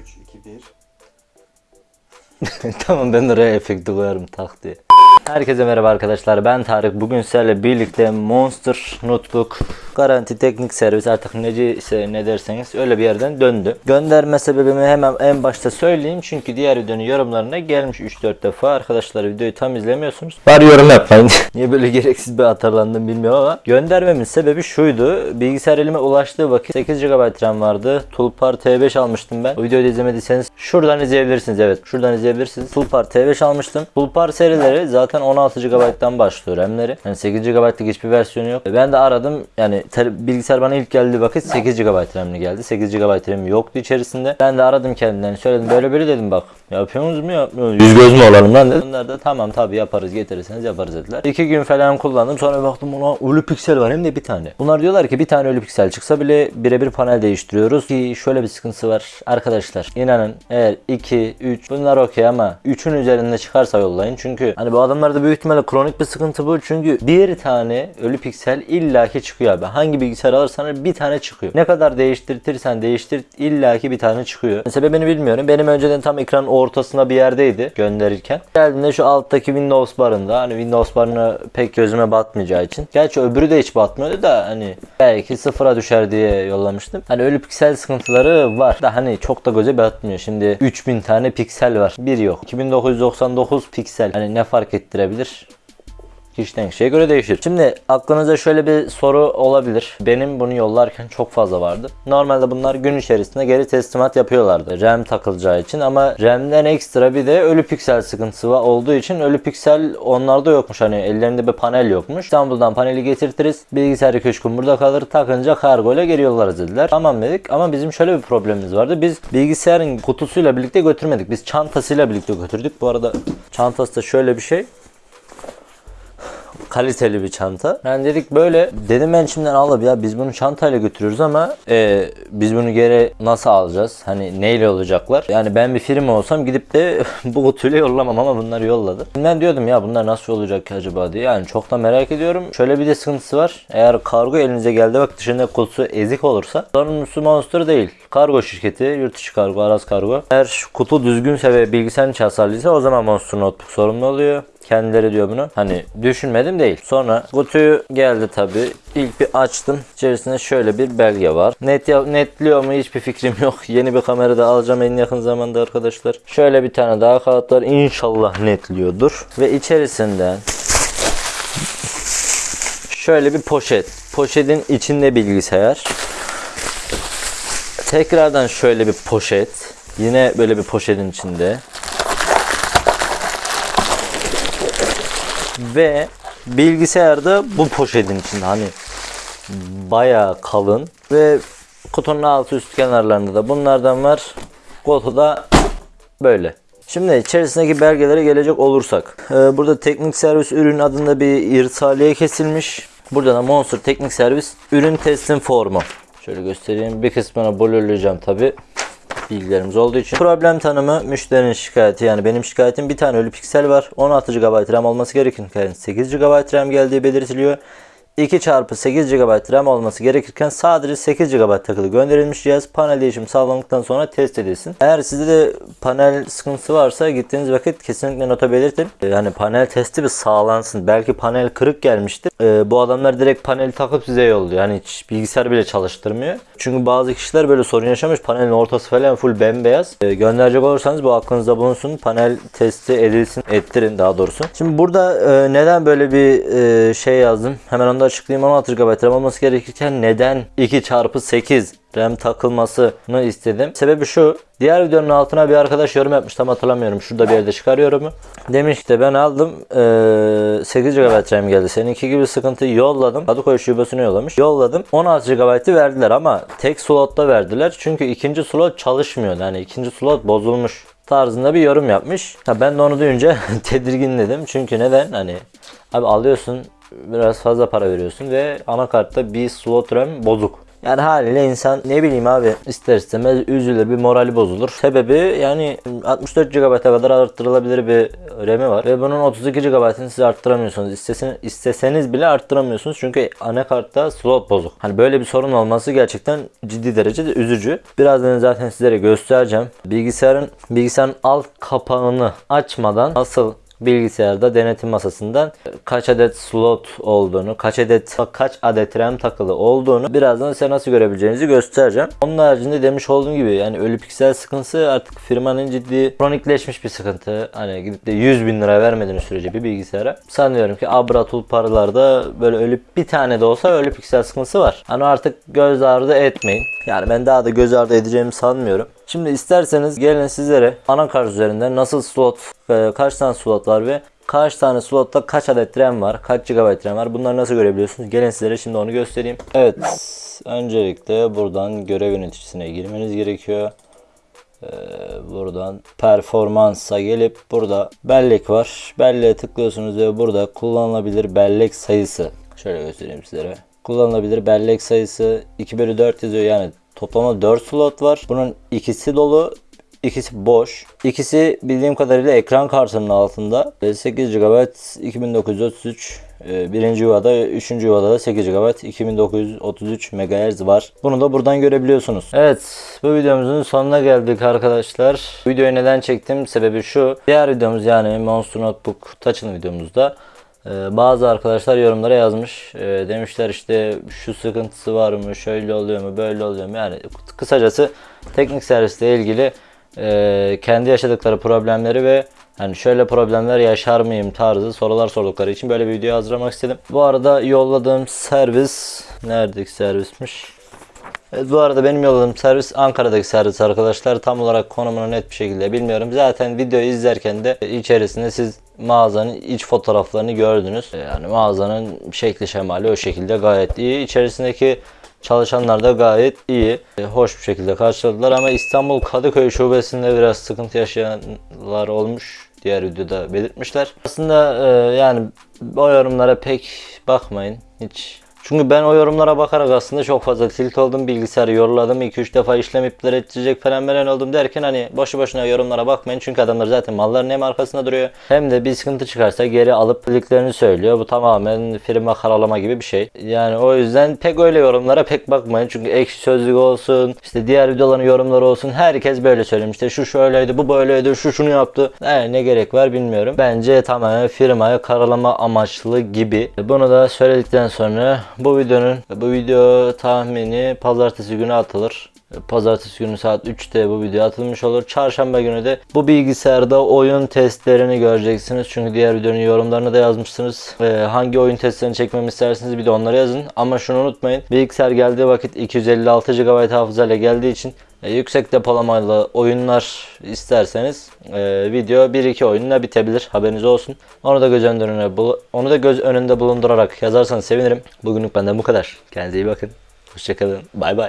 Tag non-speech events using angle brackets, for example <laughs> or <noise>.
3, 2, 1. tamam ben oraya efekti koyarım tak diye. Herkese merhaba arkadaşlar ben Tarık. Bugün sizlerle birlikte Monster Notebook Garanti Teknik Servis artık nece ne derseniz öyle bir yerden döndü. Gönderme sebebimi hemen en başta söyleyeyim. Çünkü diğer videonun yorumlarına gelmiş 3-4 defa. Arkadaşlar videoyu tam izlemiyorsunuz. Bari yorum yapmayın. <laughs> Niye böyle gereksiz bir atarlandım bilmiyorum ama. Göndermemin sebebi şuydu. Bilgisayar elime ulaştığı vakit 8 GB RAM vardı. Tulpar T5 almıştım ben. O videoyu izlemediyseniz şuradan izleyebilirsiniz. Evet şuradan izleyebilirsiniz. Tulpar T5 almıştım. Tulpar serileri zaten 16 GB'dan başlıyor RAM'leri. Yani 8 GB'lık hiçbir versiyonu yok. Ben de aradım. Yani bilgisayar bana ilk geldiği vakit 8 GB RAM'li geldi. 8 GB RAM yoktu içerisinde. Ben de aradım kendilerini. Söyledim böyle böyle dedim bak. Yapıyorsunuz mu yapmıyorsunuz? Yüz göz mü olalım lan dedim. Onlar da tamam tabi yaparız getirirseniz yaparız dediler. İki gün falan kullandım. Sonra baktım ona ölü piksel var hem de bir tane. Bunlar diyorlar ki bir tane ölü piksel çıksa bile birebir panel değiştiriyoruz. Ki şöyle bir sıkıntısı var. Arkadaşlar inanın eğer 2, 3 bunlar okey ama 3'ün üzerinde çıkarsa yollayın. Çünkü hani bu adamlarda büyük ihtimalle kronik bir sıkıntı bu. Çünkü bir tane ölü piksel illaki çıkıyor abi. Hangi bilgisayar alırsan bir tane çıkıyor. Ne kadar değiştirtirsen değiştir illaki bir tane çıkıyor. Sebebini bilmiyorum. Benim önceden tam ekranın ortasında bir yerdeydi gönderirken. Geldiğinde şu alttaki Windows barında hani Windows barına pek gözüme batmayacağı için. Gerçi öbürü de hiç batmıyordu da hani belki sıfıra düşer diye yollamıştım. Hani ölü piksel sıkıntıları var da hani çok da göze batmıyor. Şimdi 3000 tane piksel var. Bir yok. 2999 piksel. Hani ne fark ettirebilir? Kişiden kişiye göre değişir. Şimdi aklınıza şöyle bir soru olabilir. Benim bunu yollarken çok fazla vardı. Normalde bunlar gün içerisinde geri teslimat yapıyorlardı. RAM takılacağı için ama RAM'den ekstra bir de ölü piksel sıkıntısı var olduğu için ölü piksel onlarda yokmuş. Hani ellerinde bir panel yokmuş. İstanbul'dan paneli getirtiriz. Bilgisayar 2-3 gün burada kalır. Takınca kargo ile geri yollarız dediler. Tamam dedik ama bizim şöyle bir problemimiz vardı. Biz bilgisayarın kutusuyla birlikte götürmedik. Biz çantasıyla birlikte götürdük. Bu arada çantası da şöyle bir şey kaliteli bir çanta. Yani dedik böyle dedim ben şimdiden alıp ya biz bunu çantayla götürüyoruz ama e, biz bunu geri nasıl alacağız? Hani neyle olacaklar? Yani ben bir firma olsam gidip de <laughs> bu kutuyla yollamam ama bunları yolladı. Ben diyordum ya bunlar nasıl olacak ki acaba diye. Yani çok da merak ediyorum. Şöyle bir de sıkıntısı var. Eğer kargo elinize geldi bak dışında kutusu ezik olursa sorumlusu Monster değil. Kargo şirketi, yurt dışı kargo, Aras kargo. Eğer kutu düzgünse ve bilgisayarın içi hasarlıysa o zaman Monster Notebook sorumlu oluyor. Kendileri diyor bunu. Hani düşünmedim değil. Sonra kutuyu geldi tabi. İlk bir açtım. İçerisinde şöyle bir belge var. Net netliyor mu hiçbir fikrim yok. <laughs> Yeni bir kamera da alacağım en yakın zamanda arkadaşlar. Şöyle bir tane daha kağıt var. İnşallah netliyordur. Ve içerisinden şöyle bir poşet. Poşetin içinde bilgisayar. Tekrardan şöyle bir poşet. Yine böyle bir poşetin içinde. Ve bilgisayarda bu poşetin içinde hani bayağı kalın ve kutunun altı üst kenarlarında da bunlardan var. Kutuda böyle. Şimdi içerisindeki belgelere gelecek olursak. Ee, burada teknik servis ürün adında bir irsaliye kesilmiş. Burada da Monster Teknik Servis ürün teslim formu. Şöyle göstereyim. Bir kısmına blurlayacağım tabi bilgilerimiz olduğu için. Problem tanımı müşterinin şikayeti yani benim şikayetim bir tane ölü piksel var. 16 GB RAM olması gerekirken 8 GB RAM geldiği belirtiliyor. 2 çarpı 8 GB RAM olması gerekirken sadece 8 GB takılı gönderilmiş cihaz panel değişimi sağlandıktan sonra test edilsin. Eğer sizde de panel sıkıntısı varsa gittiğiniz vakit kesinlikle nota belirtin. Yani panel testi bir sağlansın. Belki panel kırık gelmiştir. Ee, bu adamlar direkt paneli takıp size yolluyor. Yani hiç bilgisayar bile çalıştırmıyor. Çünkü bazı kişiler böyle sorun yaşamış. Panelin ortası falan full bembeyaz. Ee, gönderecek olursanız bu aklınızda bulunsun. Panel testi edilsin, ettirin daha doğrusu. Şimdi burada e, neden böyle bir e, şey yazdım? Hemen onu da açıklayayım. 16 GB RAM olması gerekirken neden 2 çarpı 8 RAM takılmasını istedim. Sebebi şu. Diğer videonun altına bir arkadaş yorum yapmış. Tam hatırlamıyorum. Şurada bir yerde çıkarıyorum. Demiş ki de ben aldım. Ee, 8 GB RAM geldi. Seninki gibi sıkıntı yolladım. Kadıköy şubesine yollamış. Yolladım. 16 GB'ı verdiler ama tek slotta verdiler. Çünkü ikinci slot çalışmıyor. Yani ikinci slot bozulmuş tarzında bir yorum yapmış. Ha, ben de onu duyunca <laughs> tedirginledim. Çünkü neden? Hani abi alıyorsun biraz fazla para veriyorsun ve anakartta bir slot RAM bozuk. Yani haliyle insan ne bileyim abi ister istemez üzülür bir morali bozulur. Sebebi yani 64 GB'a kadar arttırılabilir bir RAM'i var ve bunun 32 GB'ını siz arttıramıyorsunuz. İstesen, isteseniz bile arttıramıyorsunuz çünkü anakartta slot bozuk. Hani böyle bir sorun olması gerçekten ciddi derecede üzücü. Birazdan zaten sizlere göstereceğim. Bilgisayarın bilgisayarın alt kapağını açmadan nasıl bilgisayarda denetim masasından kaç adet slot olduğunu, kaç adet kaç adet RAM takılı olduğunu birazdan size nasıl görebileceğinizi göstereceğim. Onun haricinde demiş olduğum gibi yani ölü piksel sıkıntısı artık firmanın ciddi kronikleşmiş bir sıkıntı. Hani gidip de 100 bin lira vermediğiniz sürece bir bilgisayara sanıyorum ki Abra paralarda böyle ölü bir tane de olsa ölü piksel sıkıntısı var. Hani artık göz ardı etmeyin. Yani ben daha da göz ardı edeceğimi sanmıyorum. Şimdi isterseniz gelin sizlere anakart üzerinden nasıl slot, e, kaç tane slot var ve kaç tane slotta kaç adet RAM var, kaç GB RAM var bunları nasıl görebiliyorsunuz? Gelin sizlere şimdi onu göstereyim. Evet, öncelikle buradan görev yöneticisine girmeniz gerekiyor. Ee, buradan performansa gelip burada bellek var. Belleğe tıklıyorsunuz ve burada kullanılabilir bellek sayısı. Şöyle göstereyim sizlere. Kullanılabilir bellek sayısı 2 bölü 4 yazıyor yani toplamda 4 slot var. Bunun ikisi dolu İkisi boş. İkisi bildiğim kadarıyla ekran kartının altında. 8 GB 2933 e, birinci yuvada, üçüncü yuvada da 8 GB 2933 MHz var. Bunu da buradan görebiliyorsunuz. Evet, bu videomuzun sonuna geldik arkadaşlar. Videoyu neden çektim? Sebebi şu. Diğer videomuz yani Monster Notebook Touch'ın videomuzda bazı arkadaşlar yorumlara yazmış. E, demişler işte şu sıkıntısı var mı, şöyle oluyor mu, böyle oluyor mu? Yani kısacası teknik servisle ilgili e, kendi yaşadıkları problemleri ve hani şöyle problemler yaşar mıyım tarzı sorular sordukları için böyle bir video hazırlamak istedim. Bu arada yolladığım servis neredeki servismiş? Evet, bu arada benim yolladığım servis Ankara'daki servis arkadaşlar. Tam olarak konumunu net bir şekilde bilmiyorum. Zaten videoyu izlerken de içerisinde siz mağazanın iç fotoğraflarını gördünüz. Yani mağazanın şekli şemali o şekilde gayet iyi. İçerisindeki Çalışanlar da gayet iyi, e, hoş bir şekilde karşıladılar ama İstanbul Kadıköy şubesinde biraz sıkıntı yaşayanlar olmuş. Diğer videoda belirtmişler. Aslında e, yani o yorumlara pek bakmayın. Hiç çünkü ben o yorumlara bakarak aslında çok fazla tilt oldum. Bilgisayarı yoruladım. 2-3 defa işlem iptal edecek falan falan oldum derken hani boşu boşuna yorumlara bakmayın. Çünkü adamlar zaten malların hem arkasında duruyor. Hem de bir sıkıntı çıkarsa geri alıp bildiklerini söylüyor. Bu tamamen firma karalama gibi bir şey. Yani o yüzden pek öyle yorumlara pek bakmayın. Çünkü ekşi sözlük olsun, işte diğer videoların yorumları olsun. Herkes böyle söylemiş. İşte şu şöyleydi, bu böyleydi, şu şunu yaptı. Yani ne gerek var bilmiyorum. Bence tamamen firmaya karalama amaçlı gibi. Bunu da söyledikten sonra bu videonun bu video tahmini pazartesi günü atılır. Pazartesi günü saat 3'te bu video atılmış olur. Çarşamba günü de bu bilgisayarda oyun testlerini göreceksiniz. Çünkü diğer videonun yorumlarını da yazmışsınız. Ee, hangi oyun testlerini çekmemi isterseniz bir de onları yazın. Ama şunu unutmayın. Bilgisayar geldiği vakit 256 GB hafızayla geldiği için e, yüksek depolamalı oyunlar isterseniz e, video 1-2 oyunla bitebilir. Haberiniz olsun. Onu da göz önünde onu da göz önünde bulundurarak yazarsanız sevinirim. Bugünlük benden bu kadar. Kendinize iyi bakın. Hoşçakalın. Bay bay.